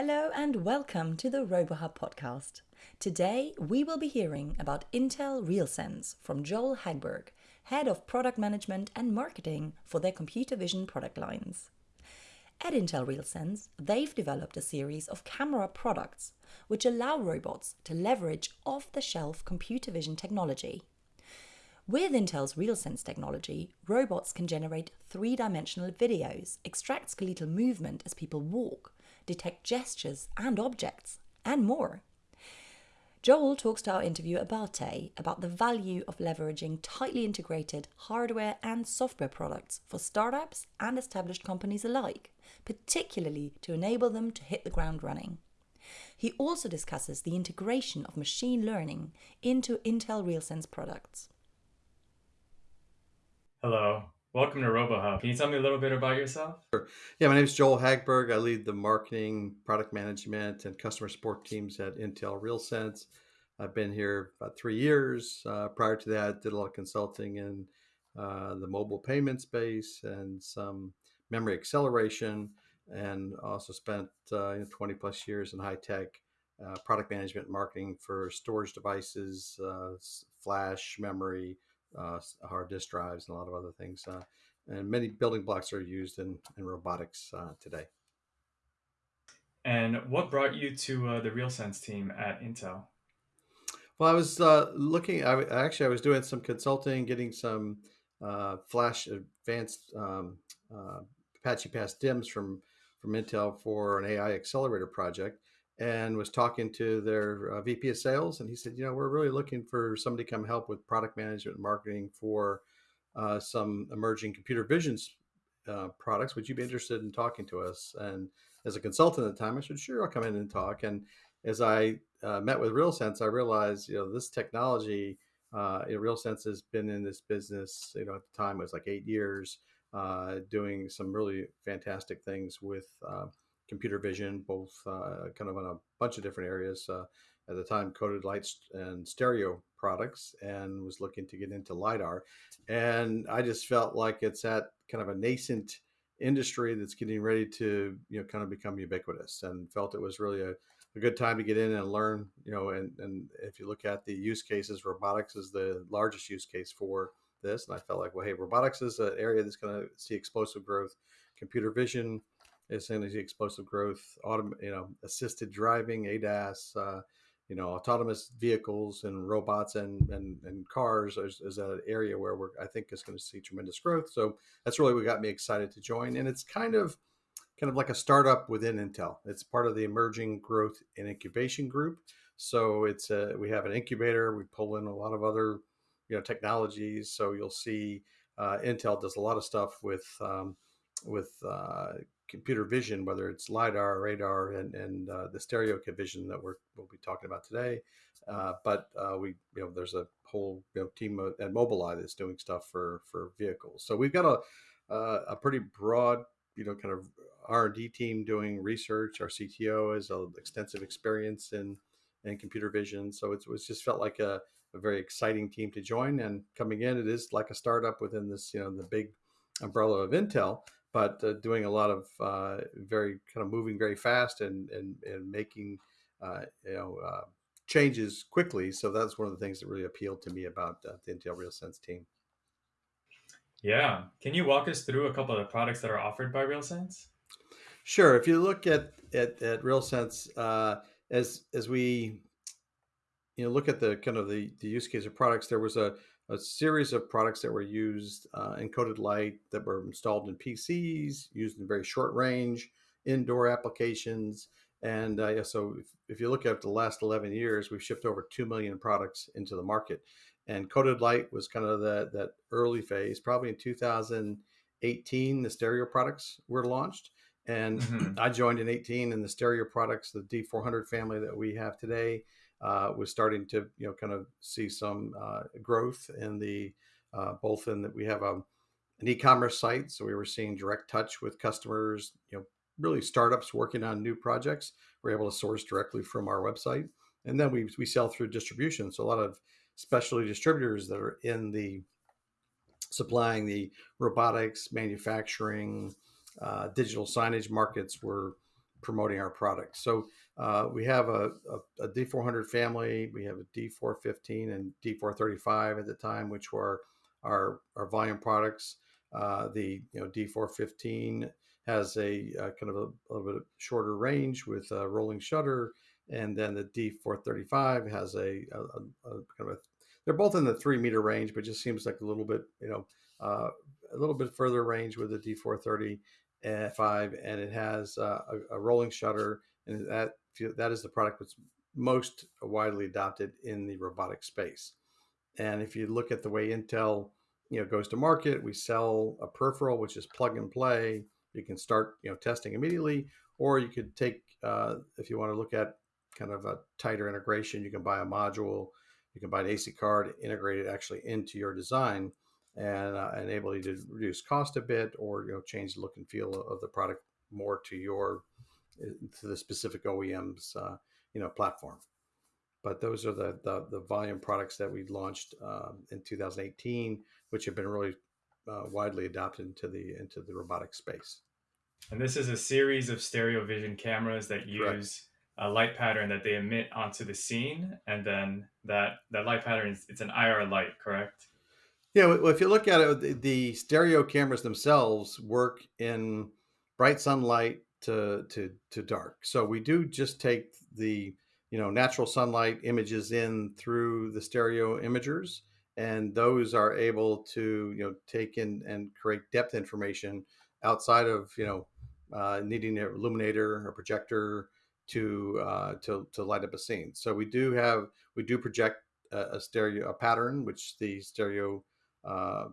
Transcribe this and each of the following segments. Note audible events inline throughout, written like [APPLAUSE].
Hello and welcome to the RoboHub podcast. Today we will be hearing about Intel RealSense from Joel Hagberg, Head of Product Management and Marketing for their computer vision product lines. At Intel RealSense, they've developed a series of camera products which allow robots to leverage off the shelf computer vision technology. With Intel's RealSense technology, robots can generate three dimensional videos, extract skeletal movement as people walk, detect gestures and objects, and more. Joel talks to our interviewer Abate about the value of leveraging tightly integrated hardware and software products for startups and established companies alike, particularly to enable them to hit the ground running. He also discusses the integration of machine learning into Intel RealSense products. Hello, welcome to RoboHub. Can you tell me a little bit about yourself? Sure. Yeah, my name is Joel Hagberg. I lead the marketing, product management, and customer support teams at Intel RealSense. I've been here about three years. Uh, prior to that, did a lot of consulting in uh, the mobile payment space and some memory acceleration, and also spent uh, 20 plus years in high tech uh, product management marketing for storage devices, uh, flash memory, hard disk drives, and a lot of other things. Uh, and many building blocks are used in, in robotics uh, today. And what brought you to uh, the RealSense team at Intel? Well, I was uh, looking. I actually I was doing some consulting, getting some uh, flash advanced um, Apache Pass DIMMs from from Intel for an AI accelerator project and was talking to their uh, VP of sales, and he said, "You know, we're really looking for somebody to come help with product management and marketing for uh, some emerging computer vision uh, products. Would you be interested in talking to us?" And as a consultant at the time, I said, "Sure, I'll come in and talk." And as I uh, met with RealSense, I realized, you know, this technology, uh, RealSense has been in this business, you know, at the time it was like eight years, uh, doing some really fantastic things with uh, computer vision, both uh, kind of on a bunch of different areas. Uh, at the time, coded lights and stereo products, and was looking to get into lidar. And I just felt like it's at kind of a nascent industry that's getting ready to you know kind of become ubiquitous, and felt it was really a a good time to get in and learn, you know, and, and if you look at the use cases, robotics is the largest use case for this. And I felt like, well, hey, robotics is an area that's going to see explosive growth. Computer vision, is energy explosive growth, autom- you know, assisted driving, ADAS, uh, you know, autonomous vehicles and robots and and, and cars is, is an area where we're I think is going to see tremendous growth. So that's really what got me excited to join. And it's kind of kind of like a startup within Intel. It's part of the emerging growth and incubation group. So it's a, we have an incubator. We pull in a lot of other you know technologies. So you'll see uh, Intel does a lot of stuff with um, with uh, computer vision, whether it's lidar, radar, and and uh, the stereo vision that we're we'll be talking about today. Uh, but uh, we you know there's a whole you know, team at Mobileye that's doing stuff for for vehicles. So we've got a a pretty broad you know kind of R&D team doing research. Our CTO has extensive experience in in computer vision, so it's, it's just felt like a, a very exciting team to join. And coming in, it is like a startup within this you know the big umbrella of Intel but uh, doing a lot of uh, very kind of moving very fast and and, and making uh, you know uh, changes quickly. So that's one of the things that really appealed to me about uh, the Intel RealSense team. Yeah, can you walk us through a couple of the products that are offered by RealSense? Sure. If you look at at, at RealSense, uh, as as we you know look at the kind of the, the use case of products, there was a a series of products that were used uh, encoded light that were installed in PCs, used in very short range indoor applications. And uh, yeah, so if, if, you look at the last 11 years, we've shipped over 2 million products into the market. And coded light was kind of that, that early phase, probably in 2018, the stereo products were launched. And mm-hmm. I joined in 18 and the stereo products, the D400 family that we have today, uh, was starting to you know kind of see some uh, growth in the uh, both in that we have a, um, an e-commerce site, so we were seeing direct touch with customers. You know, really startups working on new projects. We're able to source directly from our website, and then we we sell through distribution. So a lot of specialty distributors that are in the supplying the robotics, manufacturing, uh, digital signage markets were promoting our product. So uh, we have a a, a D400 family, we have a D415 and D435 at the time, which were our our volume products. Uh, the you know D415 has a, a kind of a, a, little bit shorter range with a rolling shutter, and then the D435 has a, a, kind of a they're both in the three meter range, but just seems like a little bit you know uh, a little bit further range with the D430 five, and it has uh, a, a, rolling shutter, and that that is the product that's most widely adopted in the robotic space. And if you look at the way Intel you know goes to market, we sell a peripheral which is plug and play. You can start you know testing immediately, or you could take uh, if you want to look at kind of a tighter integration, you can buy a module, you can buy an AC card, integrate it actually into your design and uh, enable you to reduce cost a bit or you know change the look and feel of the product more to your uh, to the specific OEM's uh, you know platform. But those are the, the, the volume products that we launched um, in 2018, which have been really uh, widely adopted into the into the robotic space. And this is a series of stereo vision cameras that use Correct. a light pattern that they emit onto the scene, and then that that light pattern is it's an IR light, correct? Yeah, well, if you look at it, the, the stereo cameras themselves work in bright sunlight to to to dark. So we do just take the you know natural sunlight images in through the stereo imagers, and those are able to you know take in and create depth information outside of you know uh, needing an illuminator or projector to uh, to to light up a scene. So we do have we do project a, a stereo a pattern which the stereo uh,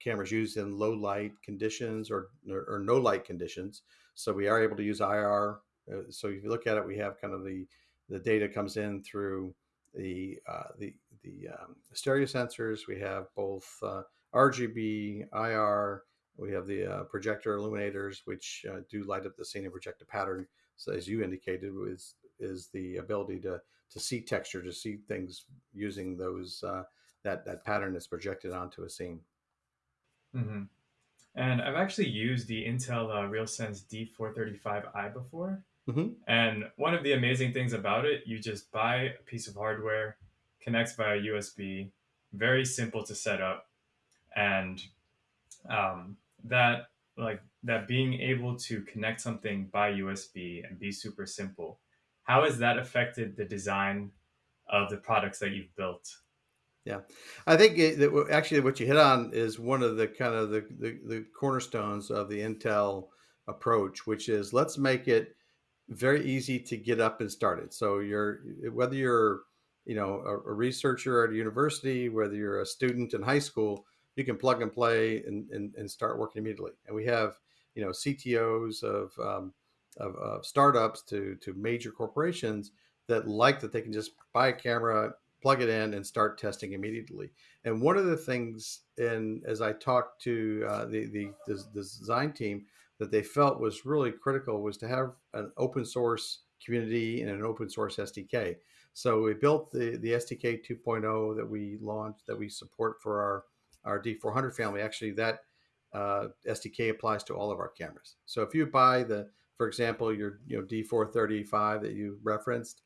cameras used in low light conditions or, or no light conditions. So we are able to use IR. Uh, so if you look at it, we have kind of the the data comes in through the uh, the the um, stereo sensors. We have both uh, RGB, IR. We have the uh, projector illuminators, which uh, do light up the scene and project a pattern. So as you indicated, is is the ability to to see texture, to see things using those uh, that that pattern is projected onto a scene. Mm-hmm. And I've actually used the Intel uh, RealSense D435i before. Mm-hmm. And one of the amazing things about it, you just buy a piece of hardware, connects via USB, very simple to set up, and um, that like that being able to connect something by USB and be super simple. How has that affected the design of the products that you've built? Yeah, I think it, that actually what you hit on is one of the kind of the, the, the cornerstones of the Intel approach, which is let's make it very easy to get up and started. So you're whether you're you know a, a, researcher at a university, whether you're a student in high school, you can plug and play and, and, and start working immediately. And we have you know CTOs of, um, of, of startups to to major corporations that like that they can just buy a camera plug it in and start testing immediately. And one of the things, and as I talked to uh, the, the, the design team, that they felt was really critical was to have an open source community and an open source SDK. So we built the, the SDK 2.0 that we launched that we support for our, our D400 family. Actually, that uh, SDK applies to all of our cameras. So if you buy the, for example, your you know D435 that you referenced,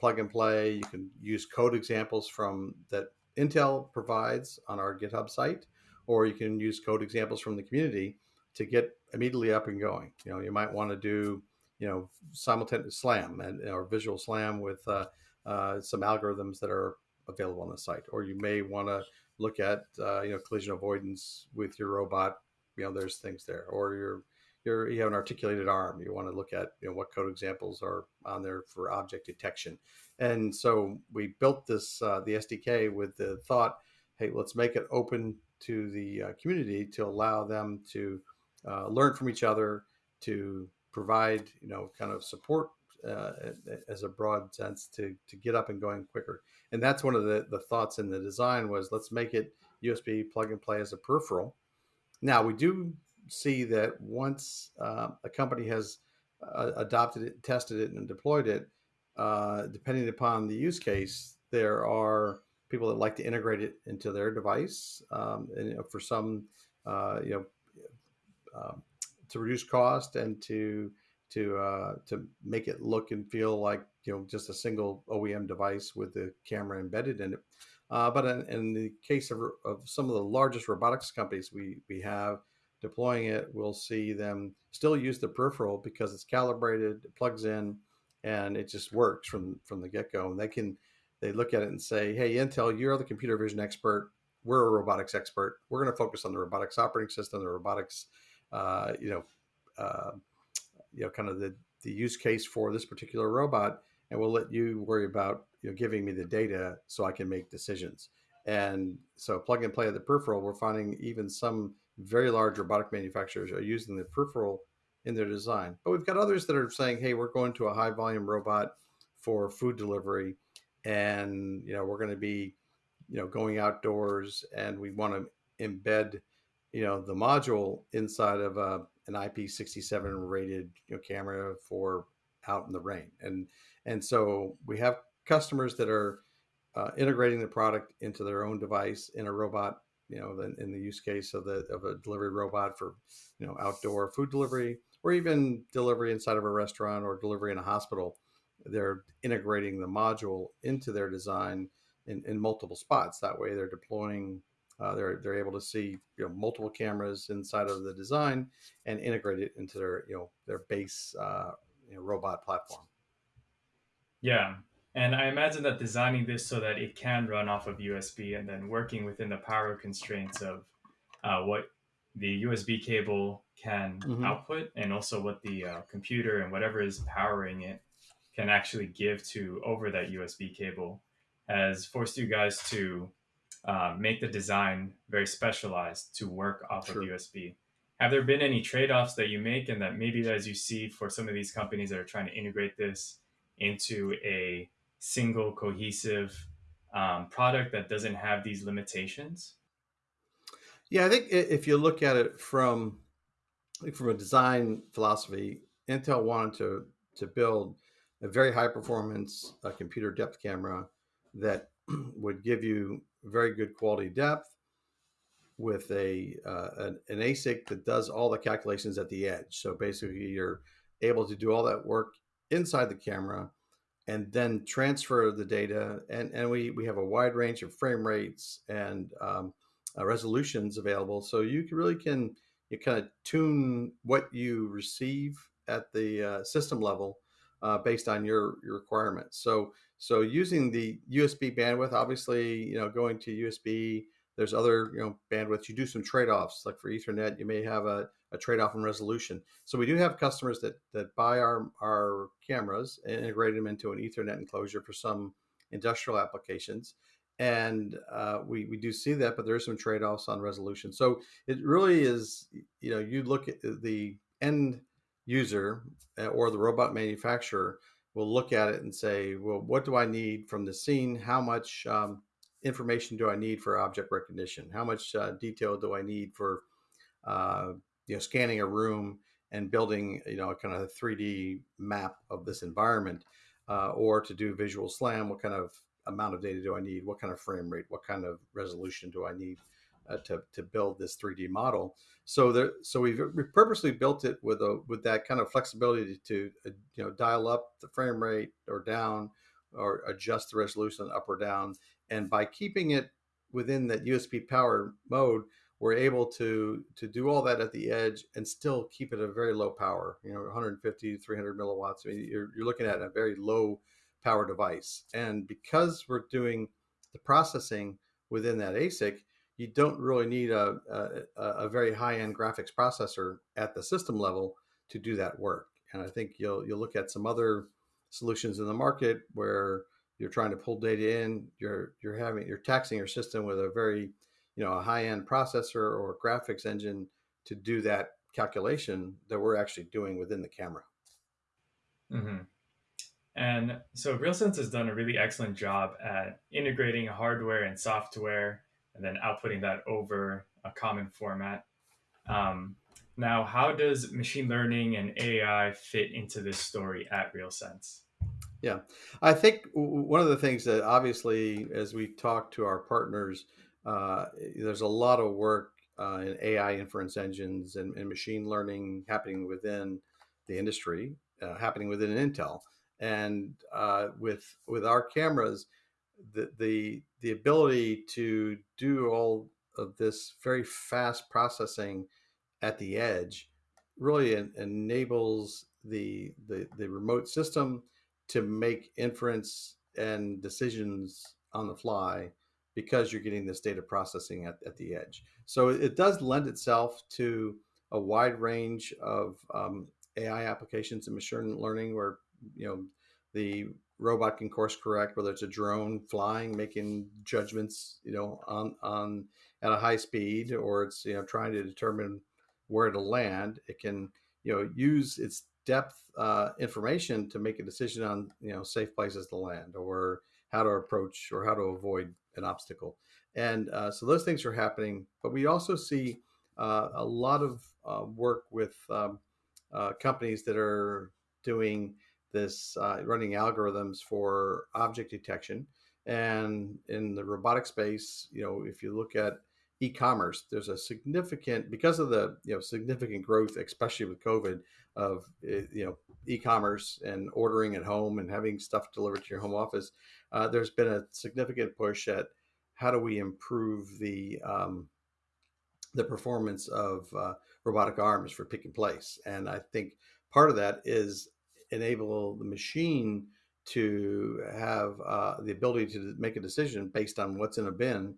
plug and play. You can use code examples from that Intel provides on our GitHub site, or you can use code examples from the community to get immediately up and going. You know, you might want to do, you know, simultaneous SLAM and or visual SLAM with uh, uh, some algorithms that are available on the site, or you may want to look at, uh, you know, collision avoidance with your robot. You know, there's things there, or your you're, you have an articulated arm. You want to look at you know what code examples are on there for object detection. And so we built this uh, the SDK with the thought, hey, let's make it open to the uh, community to allow them to uh, learn from each other, to provide you know kind of support uh, as a broad sense to to get up and going quicker. And that's one of the the thoughts in the design was let's make it USB plug and play as a peripheral. Now we do see that once uh, a company has uh, adopted it, tested it, and deployed it, uh, depending upon the use case, there are people that like to integrate it into their device. Um, and you know, for some, uh, you know, um, to reduce cost and to to uh, to make it look and feel like you know just a single OEM device with the camera embedded in it. Uh, but in, in, the case of, of some of the largest robotics companies we we have deploying it, we'll see them still use the peripheral because it's calibrated, it plugs in, and it just works from from the get go. And they can they look at it and say, "Hey, Intel, you're the computer vision expert. We're a robotics expert. We're going to focus on the robotics operating system, the robotics, uh, you know, uh, you know, kind of the the use case for this particular robot, and we'll let you worry about you know giving me the data so I can make decisions." And so, plug and play of the peripheral, we're finding even some very large robotic manufacturers are using the peripheral in their design. But we've got others that are saying, "Hey, we're going to a high volume robot for food delivery." and you know we're going to be you know going outdoors and we want to embed you know the module inside of a, an IP67 rated you know, camera for out in the rain and and so we have customers that are uh, integrating the product into their own device in a robot you know in the use case of the of a delivery robot for you know outdoor food delivery or even delivery inside of a restaurant or delivery in a hospital they're integrating the module into their design in, in multiple spots. That way, they're deploying. Uh, they're they're able to see you know multiple cameras inside of the design and integrate it into their you know their base uh, you know, robot platform. Yeah, and I imagine that designing this so that it can run off of USB and then working within the power constraints of uh, what the USB cable can mm-hmm. output and also what the uh, computer and whatever is powering it can actually give to over that USB cable has forced you guys to uh, make the design very specialized to work off sure. of USB. Have there been any trade offs that you make, and that maybe as you see for some of these companies that are trying to integrate this into a single cohesive um, product that doesn't have these limitations? Yeah, I think if you look at it from from a design philosophy, Intel wanted to to build a very high performance uh, computer depth camera that [CLEARS THROAT] would give you very good quality depth with a uh, an, an, ASIC that does all the calculations at the edge. So basically, you're able to do all that work inside the camera and then transfer the data. And, and we, we have a wide range of frame rates and um, uh, resolutions available. So you can really can you kind of tune what you receive at the uh, system level uh, based on your, your requirements. So so using the USB bandwidth, obviously, you know, going to USB, there's other you know bandwidths. You do some trade-offs, like for Ethernet, you may have a, a trade-off in resolution. So we do have customers that that buy our our cameras and integrate them into an Ethernet enclosure for some industrial applications. And uh, we, we do see that, but there are some trade-offs on resolution. So it really is, you know, you look at the end user uh, or the robot manufacturer will look at it and say, well, what do I need from the scene? How much um, information do I need for object recognition? How much uh, detail do I need for uh, you know scanning a room and building you know a kind of a 3D map of this environment, uh, or to do visual slam? What kind of amount of data do I need? What kind of frame rate? What kind of resolution do I need? uh, to, to build this 3D model. So there, so we've, we purposely built it with a with that kind of flexibility to uh, you know dial up the frame rate or down, or adjust the resolution up or down. And by keeping it within that USB power mode, we're able to to do all that at the edge and still keep it at a very low power. You know, 150 300 milliwatts. I mean, you're you're looking at a very low power device. And because we're doing the processing within that ASIC, you don't really need a, a, a very high end graphics processor at the system level to do that work. And I think you'll you'll look at some other solutions in the market where you're trying to pull data in, you're you're having you're taxing your system with a very you know a high end processor or graphics engine to do that calculation that we're actually doing within the camera. Mm-hmm. And so RealSense has done a really excellent job at integrating hardware and software and then outputting that over a common format. Um, now, how does machine learning and AI fit into this story at RealSense? Yeah, I think one of the things that obviously, as we talk to our partners, uh, there's a lot of work uh, in AI inference engines and, and, machine learning happening within the industry uh, happening within Intel. And uh, with with our cameras, the, the the ability to do all of this very fast processing at the edge really en- enables the, the the remote system to make inference and decisions on the fly because you're getting this data processing at, at the edge. So it does lend itself to a wide range of um, AI applications in machine learning where, you know, the robot can course correct, whether it's a drone flying, making judgments, you know, on, on at a high speed, or it's, you know, trying to determine where to land. It can, you know, use its depth uh, information to make a decision on, you know, safe places to land or how to approach or how to avoid an obstacle. And uh, so those things are happening. But we also see uh, a lot of uh, work with um, uh, companies that are doing this, uh, running algorithms for object detection. And in the robotic space, you know, if you look at e-commerce, there's a significant because of the you know significant growth, especially with COVID, of eh, you know e-commerce and ordering at home and having stuff delivered to your home office. Uh, there's been a significant push at how do we improve the um, the performance of uh, robotic arms for pick and place, and I think part of that is enable the machine to have uh, the ability to make a decision based on what's in a bin.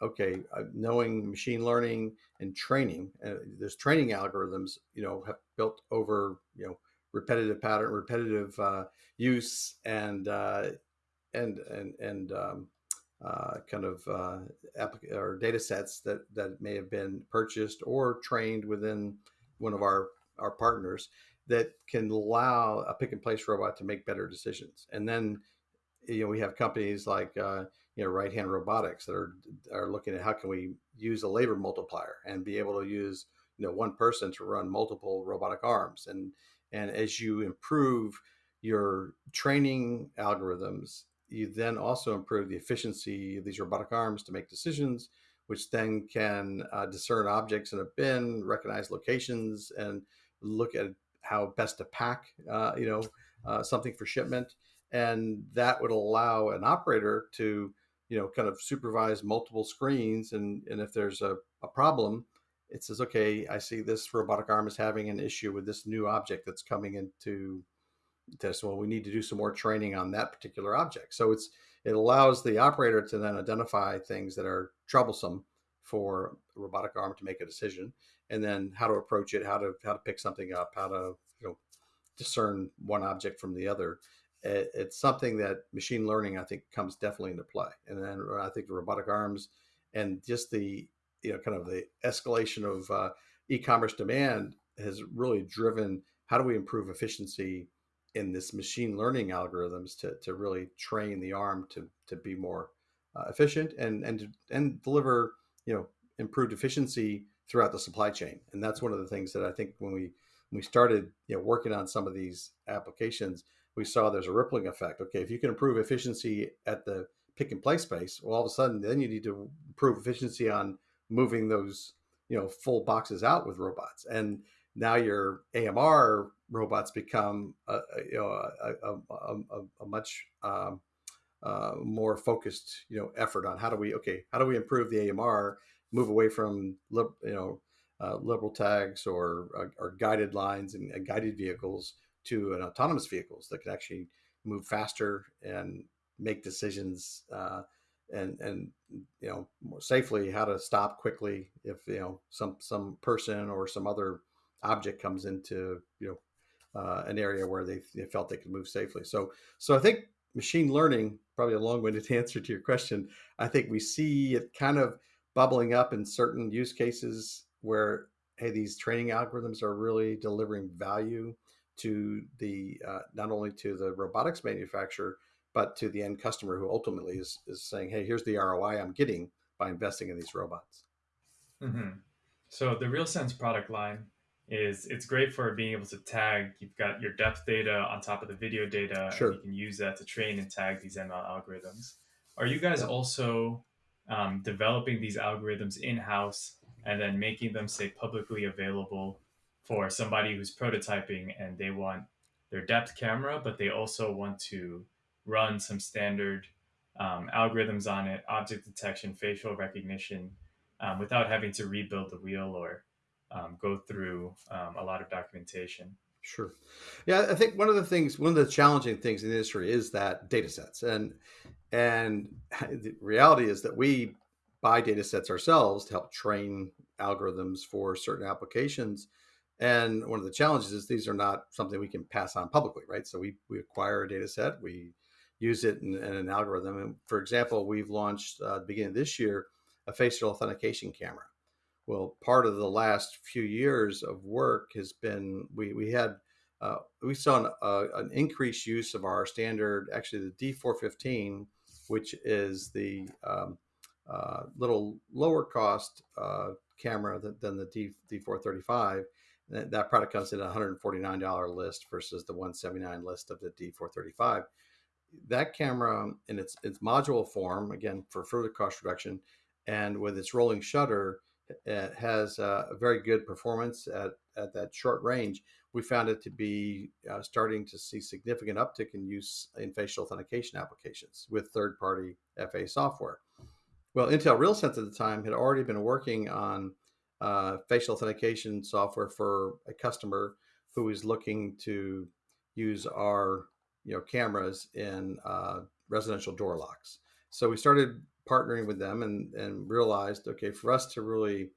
Okay, uh, knowing machine learning and training, uh, there's training algorithms, you know, have built over, you know, repetitive pattern, repetitive uh, use, and uh, and and and um, uh, kind of uh, applic- or data sets that that may have been purchased or trained within one of our our partners that can allow a pick and place robot to make better decisions. And then, you know, we have companies like, uh, you know, RightHand Robotics that are, are looking at how can we use a labor multiplier and be able to use, you know, one person to run multiple robotic arms. And, and as you improve your training algorithms, you then also improve the efficiency of these robotic arms to make decisions, which then can uh, discern objects in a bin, recognize locations, and look at how best to pack, uh, you know, uh, something for shipment, and that would allow an operator to, you know, kind of supervise multiple screens, and and if there's a, a problem, it says, okay, I see this robotic arm is having an issue with this new object that's coming into this. Well, we need to do some more training on that particular object. So it's it allows the operator to then identify things that are troublesome for robotic arm to make a decision and then how to approach it, how to how to pick something up, how to you know discern one object from the other. It, it's something that machine learning I think comes definitely into play, and then uh, I think the robotic arms and just the you know kind of the escalation of uh, e-commerce demand has really driven how do we improve efficiency in this machine learning algorithms to, to really train the arm to, to be more uh, efficient and and and deliver you know improved efficiency throughout the supply chain. And that's one of the things that I think when we when we started you know working on some of these applications, we saw there's a rippling effect. Okay, if you can improve efficiency at the pick and place space, well, all of a sudden then you need to improve efficiency on moving those you know full boxes out with robots. And now your AMR robots become a, you know a, a, a, a much um, uh, more focused you know effort on how do we okay how do we improve the AMR move away from you know uh, liberal tags or, uh, or guided lines and, and, guided vehicles to an autonomous vehicles that can actually move faster and make decisions uh, and and you know safely how to stop quickly if you know some some person or some other object comes into you know uh, an area where they, they felt they could move safely. So so I think machine learning probably a long-winded [LAUGHS] answer to your question. I think we see it kind of bubbling up in certain use cases where hey these training algorithms are really delivering value to the uh, not only to the robotics manufacturer but to the end customer who ultimately is, is saying hey here's the roi i'm getting by investing in these robots mm-hmm. so the realsense product line is it's great for being able to tag you've got your depth data on top of the video data sure. you can use that to train and tag these ml algorithms are you guys yeah. also um, developing these algorithms in house and then making them say publicly available for somebody who's prototyping and they want their depth camera, but they also want to run some standard um, algorithms on it, object detection, facial recognition, um, without having to rebuild the wheel or um, go through um, a lot of documentation. Sure. Yeah, I think one of the things, one of the challenging things in the industry is that data sets. And and [LAUGHS] the reality is that we buy data sets ourselves to help train algorithms for certain applications. And one of the challenges is these are not something we can pass on publicly, right? So we, we acquire a data set, we use it in, in an algorithm. And for example, we've launched uh, the beginning of this year a facial authentication camera. Well, part of the last few years of work has been we we had uh, we saw an, uh, an increased use of our standard, actually the D415, which is the um, uh, little lower cost uh, camera than, than the D, D435. That, that product comes in a $149 list versus the 179 list of the D435. That camera in its its module form, again for further cost reduction, and with its rolling shutter, it has a very good performance at, at that short range. We found it to be uh, starting to see significant uptick in use in facial authentication applications with third party FA software. Well, Intel RealSense at the time had already been working on uh, facial authentication software for a customer who was looking to use our you know cameras in uh, residential door locks. So we started partnering with them and and realized okay for us to really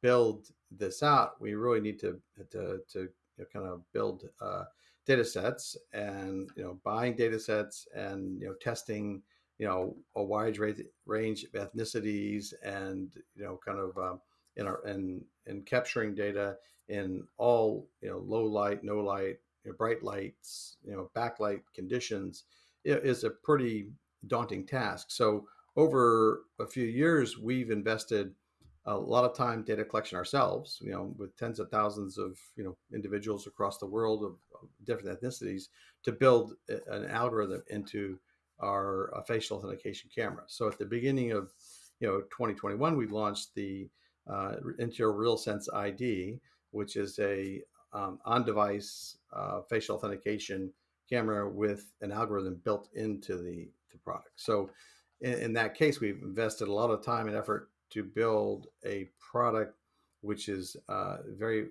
build this out we really need to to, to you know, kind of build uh, data sets and you know buying data sets and you know testing you know a wide range of ethnicities and you know kind of um, in our and and capturing data in all you know low light no light you know, bright lights you know backlight conditions is a pretty daunting task so over a few years we've invested a lot of time data collection ourselves you know with tens of thousands of you know individuals across the world of, of different ethnicities to build an algorithm into our uh, facial authentication camera. So at the beginning of you know 2021, we launched the uh, Intel RealSense ID, which is a um, on-device uh, facial authentication camera with an algorithm built into the, the product. So in, in, that case, we've invested a lot of time and effort to build a product which is uh, very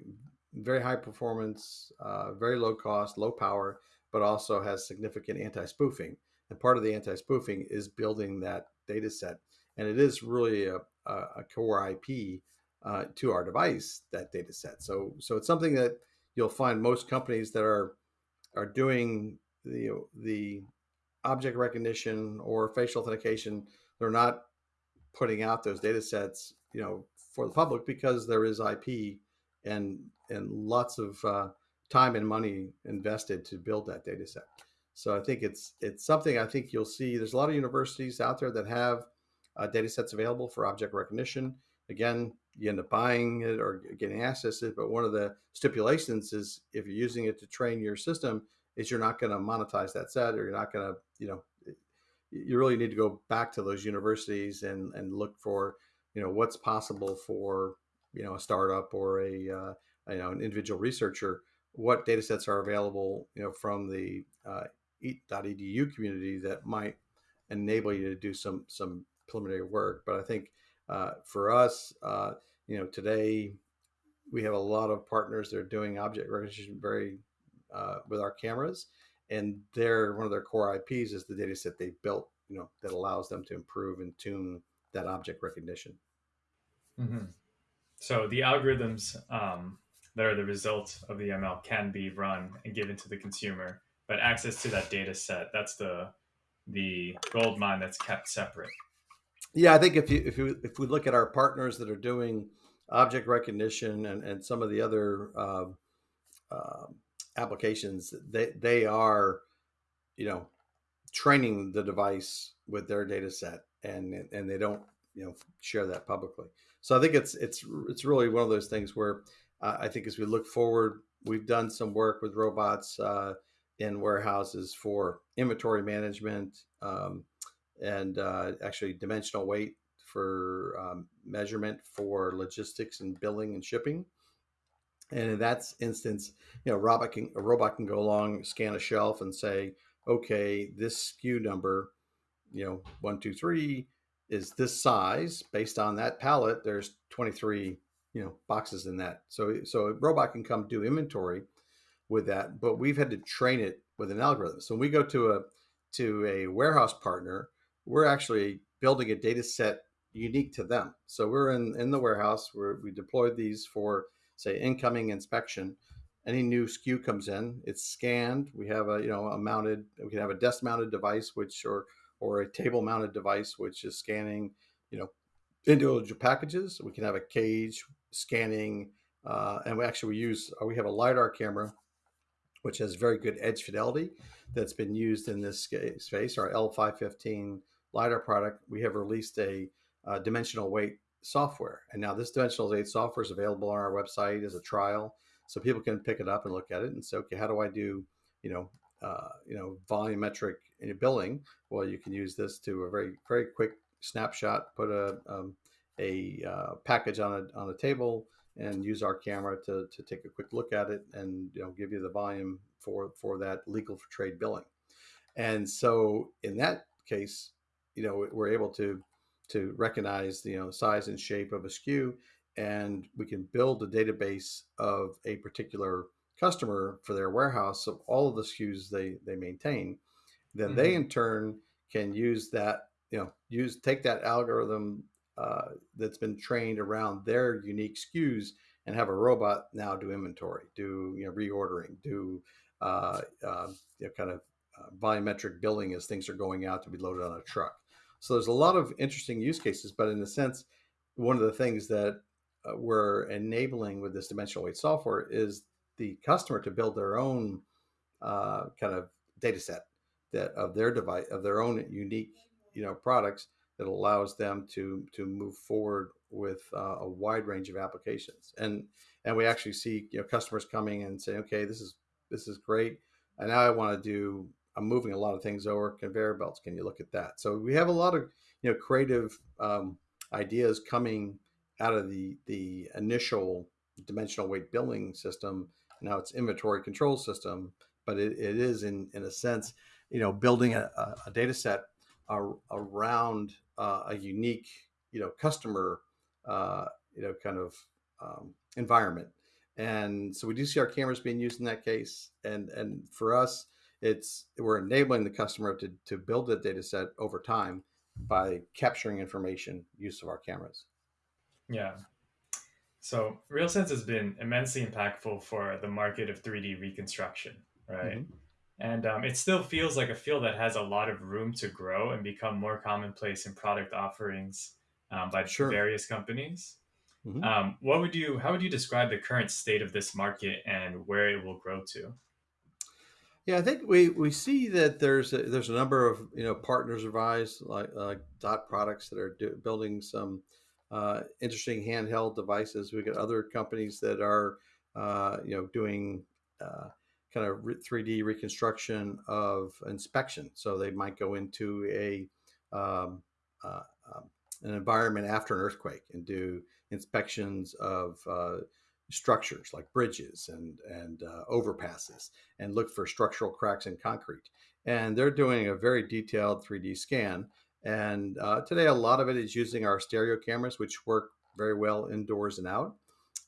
very high performance, uh, very low cost, low power, but also has significant anti-spoofing. And part of the anti-spoofing is building that data set. And it is really a, a core IP uh, to our device, that data set. So, so it's something that you'll find most companies that are are doing the the object recognition or facial authentication. They're not putting out those data sets, you know, for the public because there is IP and and lots of uh, time and money invested to build that data set. So I think it's it's something I think you'll see. There's a lot of universities out there that have uh, data sets available for object recognition. Again, you end up buying it or getting access to it, but one of the stipulations is if you're using it to train your system, is you're not going to monetize that set, or you're not going to, you know, you really need to go back to those universities and and look for, you know, what's possible for, you know, a startup or a, uh, you know, an individual researcher. What data sets are available, you know, from the uh, eat.edu community that might enable you to do some some preliminary work. But I think uh, for us, uh, you know, today we have a lot of partners that are doing object recognition very uh, with our cameras, and their one of their core IPs is the data set they built, you know, that allows them to improve and tune that object recognition. Mm-hmm. So the algorithms um, that are the result of the ML can be run and given to the consumer but access to that data set that's the the gold mine that's kept separate yeah i think if you if you if we look at our partners that are doing object recognition and and some of the other uh, uh, applications they they are you know training the device with their data set and and they don't you know share that publicly. So i think it's it's it's really one of those things where uh, i think as we look forward we've done some work with robots uh, in warehouses for inventory management um, and uh, actually dimensional weight for um, measurement for logistics and billing and shipping. And in that instance, you know, robot can, a robot can go along, scan a shelf, and say, okay, this SKU number, you know, one, two, three, is this size. Based on that pallet, there's 23, you know, boxes in that. So, so a robot can come do inventory with that, but we've had to train it with an algorithm. So when we go to a to a warehouse partner, we're actually building a data set unique to them. So we're in, in the warehouse where we deployed these for say incoming inspection. Any new SKU comes in, it's scanned. We have a you know a mounted. We can have a desk mounted device, which or or a table mounted device, which is scanning you know individual packages. We can have a cage scanning, uh, and we actually we use we have a lidar camera, which has very good edge fidelity that's been used in this space. Our L515 lidar product, we have released a uh, dimensional weight software. And now this dimensional weight software is available on our website as a trial. So people can pick it up and look at it and say, okay, how do I do, you know, uh, you know, volumetric billing? Well, you can use this to a very, very quick snapshot, put a, um, a uh, package on a, on a table and use our camera to, to take a quick look at it and, you know, give you the volume for, for that legal for trade billing. And so in that case, you know, we're able to to recognize you know size and shape of a SKU, and we can build a database of a particular customer for their warehouse of all of the SKUs they they maintain. Then mm-hmm. they in turn can use that you know use take that algorithm uh, that's been trained around their unique SKUs and have a robot now do inventory, do you know reordering, do uh, uh, you know, kind of uh, volumetric billing as things are going out to be loaded on a truck. So there's a lot of interesting use cases, but in a sense, one of the things that uh, we're enabling with this dimensional weight software is the customer to build their own uh, kind of data set that of their device of their own unique you know products that allows them to to move forward with uh, a wide range of applications. And and we actually see you know customers coming and saying okay this is this is great. And now i want to do I'm moving a lot of things over conveyor belts. Can you look at that? So we have a lot of you know creative um, ideas coming out of the the initial dimensional weight billing system. Now it's inventory control system, but it, it is in in a sense you know building a, a data set around uh, a unique you know customer uh, you know kind of um, environment. And so we do see our cameras being used in that case. And and for us, it's we're enabling the customer to, to build a data set over time by capturing information use of our cameras yeah so realsense has been immensely impactful for the market of 3d reconstruction right mm-hmm. and um, it still feels like a field that has a lot of room to grow and become more commonplace in product offerings um, by sure. various companies mm-hmm. um, what would you how would you describe the current state of this market and where it will grow to yeah, I think we, we see that there's a, there's a number of you know partners of ours like Dot Products that are do, building some uh, interesting handheld devices. We got other companies that are uh, you know doing kind of 3D reconstruction of inspection. So they might go into a um, uh, um, an environment after an earthquake and do inspections of uh, structures like bridges and and uh, overpasses and look for structural cracks in concrete. And they're doing a very detailed 3D scan. And uh, today, a lot of it is using our stereo cameras, which work very well indoors and out.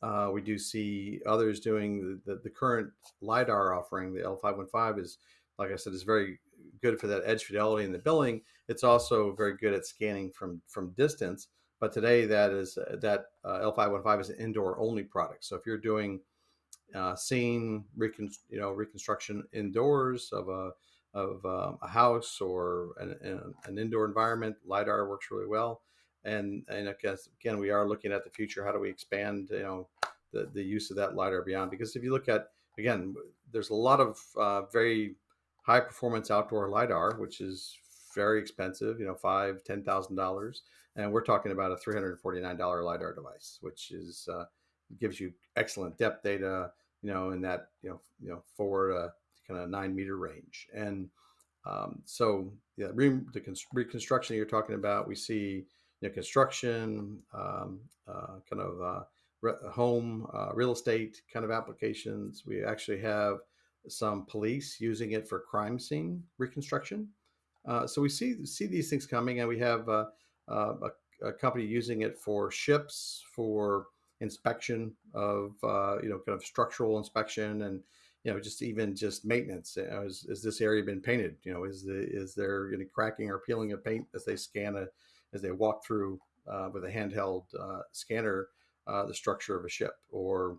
Uh, we do see others doing the, the, the, current LiDAR offering, the L515 is, like I said, is very good for that edge fidelity in the billing. It's also very good at scanning from, from distance. But today, that is uh, that uh, L515 is an indoor only product. So if you're doing uh, scene recon, you know reconstruction indoors of a of um, a house or an, an, indoor environment, lidar works really well. And and again, we are looking at the future. How do we expand you know the the use of that lidar beyond? Because if you look at again, there's a lot of uh, very high performance outdoor lidar, which is very expensive. You know, five ten thousand dollars and we're talking about a $349 lidar device which is uh, gives you excellent depth data you know in that you know you know four to kind of nine meter range and um, so yeah re- the reconstruction you're talking about we see you know, construction um, uh, kind of uh, home uh, real estate kind of applications. We actually have some police using it for crime scene reconstruction. Uh, so we see see these things coming, and we have uh, uh a, a, company using it for ships for inspection of uh, you know kind of structural inspection and you know just even just maintenance. You know, is, is this area been painted? You know, is the is there any cracking or peeling of paint as they scan a as they walk through uh, with a handheld scanner the structure of a ship or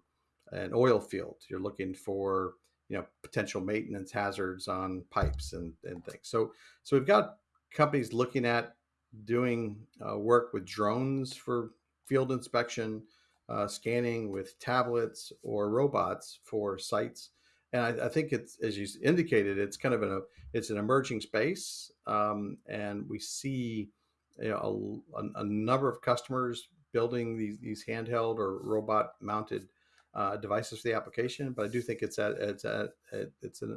an oil field? You're looking for you know potential maintenance hazards on pipes and, and things. So so we've got companies looking at doing uh, work with drones for field inspection, uh, scanning with tablets or robots for sites. And I, I, think it's as you indicated, it's kind of an it's an emerging space, um, and we see you know a, a, number of customers building these these handheld or robot mounted uh, devices for the application, but I do think it's at it's at it's in,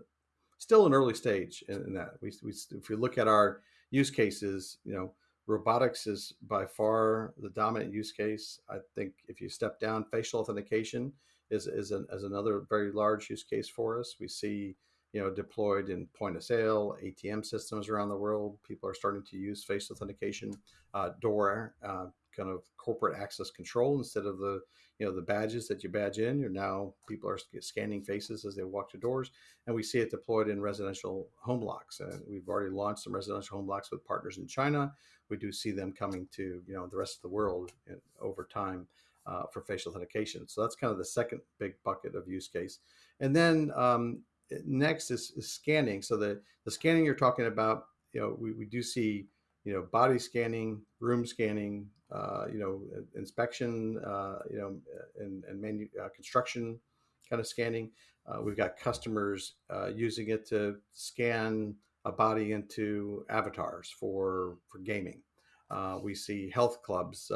still an early stage in, in that. We, we if we look at our use cases, you know, robotics is by far the dominant use case. I think if you step down, facial authentication is is, an, is another very large use case for us. We see you know deployed in point of sale ATM systems around the world. People are starting to use face authentication, uh, door uh, kind of corporate access control instead of the you know the badges that you badge in you're now people are scanning faces as they walk to doors and we see it deployed in residential home locks and we've already launched some residential home blocks with partners in china. We do see them coming to you know the rest of the world over time uh, for facial authentication. So that's kind of the second big bucket of use case. And then um, next is, is, scanning. So the the scanning you're talking about you know we, we do see you know body scanning room scanning uh, you know, inspection, uh, you know, and, and manu- uh, construction kind of scanning. Uh, we've got customers uh, using it to scan a body into avatars for for gaming. we see health clubs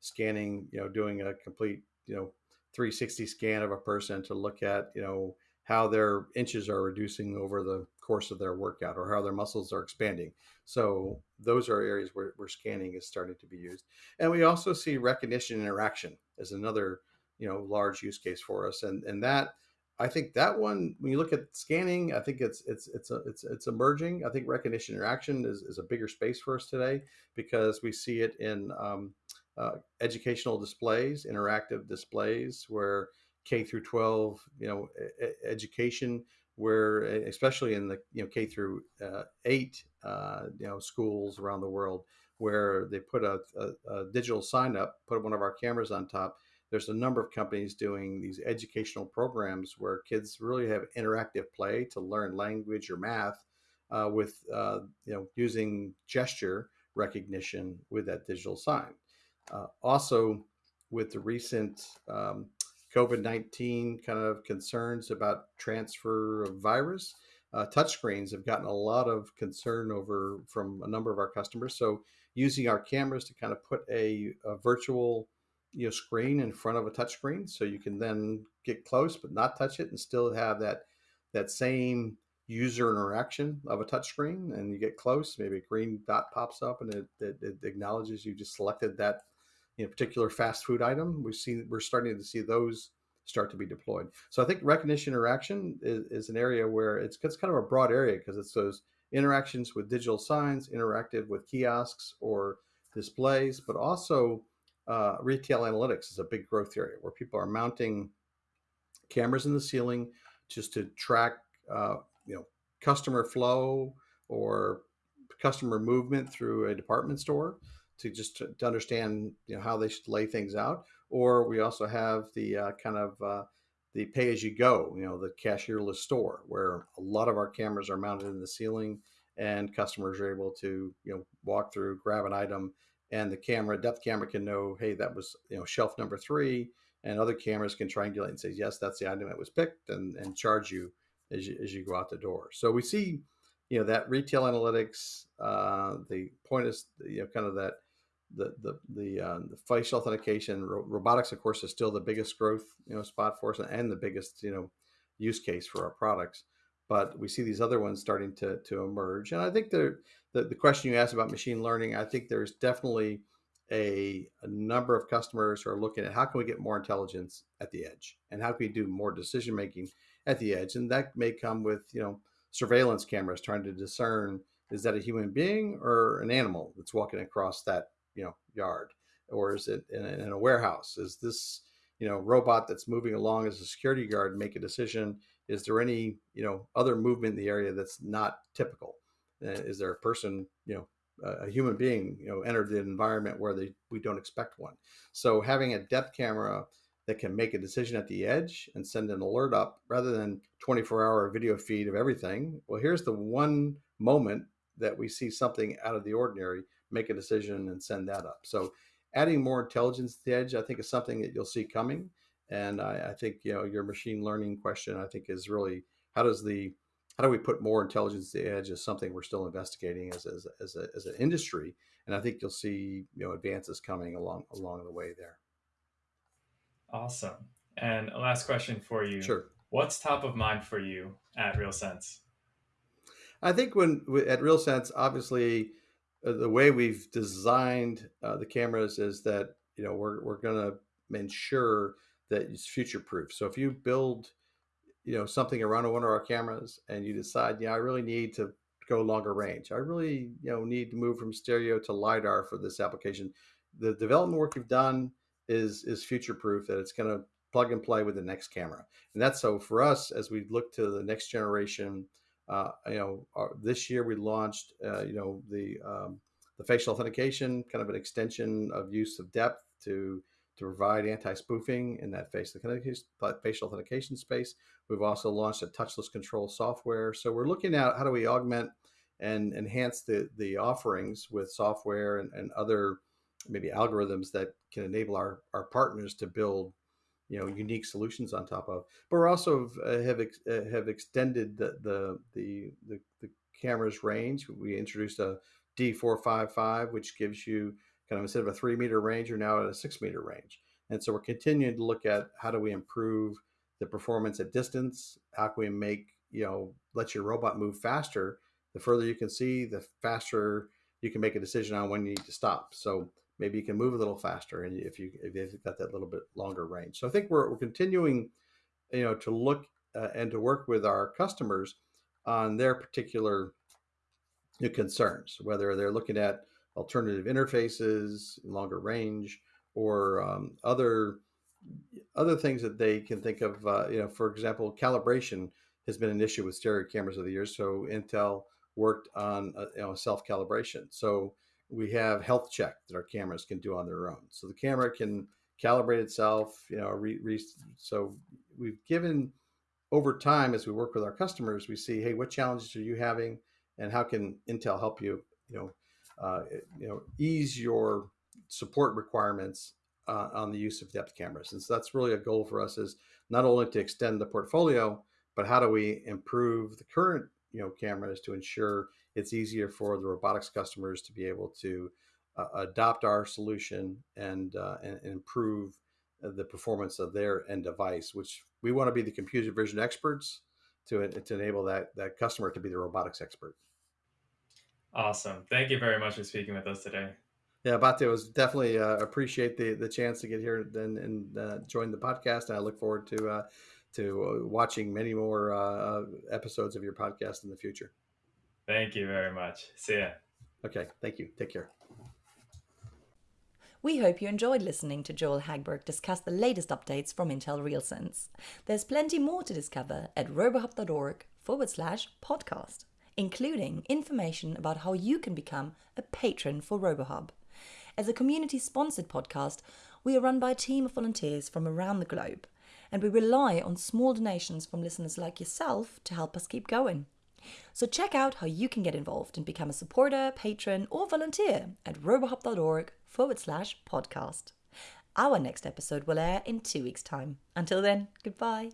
scanning, you know, doing a complete, you know, 360 scan of a person to look at, you know, how their inches are reducing over the course of their workout or how their muscles are expanding. So those are areas where, where scanning is starting to be used. And we also see recognition interaction as another, you know, large use case for us. And and that I think that one, when you look at scanning, I think it's it's it's a, it's it's emerging. I think recognition interaction is, is a bigger space for us today because we see it in um, uh, educational displays, interactive displays, where K through 12, you know, education, where especially in the you know K through uh, eight, uh, you know, schools around the world, where they put a, a, a, digital sign up, put one of our cameras on top. There's a number of companies doing these educational programs where kids really have interactive play to learn language or math uh, with uh, you know using gesture recognition with that digital sign. Uh, also, with the recent um, COVID 19 kind of concerns about transfer of virus. Uh, touchscreens have gotten a lot of concern over from a number of our customers. So, using our cameras to kind of put a, a virtual you know, screen in front of a touchscreen so you can then get close but not touch it and still have that that same user interaction of a touchscreen and you get close maybe a green dot pops up and it, it, it acknowledges you just selected that you know, particular fast food item. We see we're starting to see those start to be deployed. So I think recognition interaction is, is an area where it's, it's kind of a broad area because it's those interactions with digital signs, interactive with kiosks or displays, but also uh, retail analytics is a big growth area where people are mounting cameras in the ceiling just to track, uh, you know, customer flow or customer movement through a department store to just to, to, understand you know how they should lay things out. Or we also have the uh, kind of uh, the pay as you go, you know, the cashierless store where a lot of our cameras are mounted in the ceiling and customers are able to you know walk through, grab an item, and the camera depth camera can know, hey, that was you know shelf number three, and other cameras can triangulate and say, yes, that's the item that was picked, and and charge you as you as you go out the door. So we see you know that retail analytics, uh, the point is you know kind of that the the the, uh, the facial authentication ro- robotics of course is still the biggest growth you know spot for us and the biggest you know use case for our products. But we see these other ones starting to to emerge. And i think the the, the question you asked about machine learning i think there's definitely a, a, number of customers who are looking at how can we get more intelligence at the edge and how can we do more decision making at the edge. And that may come with you know surveillance cameras trying to discern is that a human being or an animal that's walking across that you know yard? Or is it in a, in a warehouse? Is this you know robot that's moving along as a security guard make a decision? Is there any you know other movement in the area that's not typical? Uh, is there a person you know a human being you know entered the environment where they we don't expect one? So having a depth camera that can make a decision at the edge and send an alert up rather than 24 hour video feed of everything well here's the one moment that we see something out of the ordinary make a decision and send that up. So adding more intelligence to the edge i think is something that you'll see coming. And I, I think you know your machine learning question i think is really how does the how do we put more intelligence to the edge is something we're still investigating as, as, as, a, as an industry. And i think you'll see you know advances coming along along the way there. Awesome. And a last question for you. Sure. What's top of mind for you at RealSense i think when at RealSense obviously uh, the way we've designed uh, the cameras is that you know we're, we're going to ensure that it's future proof so if you build you know something around one of our cameras and you decide yeah i really need to go longer range. I really you know need to move from stereo to lidar for this application the development work you've done is is future proof that it's going to plug and play with the next camera. And that's so for us as we look to the next generation uh, you know our, this year we launched uh, you know the um, the facial authentication kind of an extension of use of depth to to provide anti-spoofing in that connect facial authentication space. We've also launched a touchless control software. So we're looking at how do we augment and enhance the, the offerings with software and, and other maybe algorithms that can enable our, our partners to build you know unique solutions on top of but we're also uh, have ex, uh, have extended the, the the the the camera's range we introduced a d455 which gives you kind of instead of a three meter range, you're now at a six meter range. And so we're continuing to look at how do we improve the performance at distance? How can we make, you know, let your robot move faster? The further you can see, the faster you can make a decision on when you need to stop. So maybe you can move a little faster and if you if you've got that little bit longer range. So I think we're, we're continuing, you know, to look uh, and to work with our customers on their particular concerns, whether they're looking at alternative interfaces, longer range, or um, other other things that they can think of. Uh, you know, for example, calibration has been an issue with stereo cameras over the years. So Intel worked on a, you know, self calibration. So we have health check that our cameras can do on their own. So the camera can calibrate itself. You know, re, re, so we've given over time as we work with our customers, we see, hey, what challenges are you having, and how can Intel help you? You know, uh, you know, ease your support requirements uh, on the use of depth cameras. And so that's really a goal for us is not only to extend the portfolio, but how do we improve the current you know cameras to ensure it's easier for the robotics customers to be able to uh, adopt our solution and, uh, and, and improve the performance of their end device, which we want to be the computer vision experts to, to enable that, that customer to be the robotics expert. Awesome. Thank you very much for speaking with us today. Yeah, Bate was definitely uh, appreciate the the chance to get here and, and uh, join the podcast. And I look forward to uh, to uh, watching many more uh, uh, episodes of your podcast in the future. Thank you very much. See ya. Okay. Thank you. Take care. We hope you enjoyed listening to Joel Hagberg discuss the latest updates from Intel RealSense. There's plenty more to discover at robohub.org forward slash podcast including information about how you can become a patron for RoboHub. As a community sponsored podcast, we are run by a team of volunteers from around the globe, and we rely on small donations from listeners like yourself to help us keep going. So check out how you can get involved and become a supporter, patron, or volunteer at robohub.org forward slash podcast. Our next episode will air in two weeks' time. Until then, goodbye.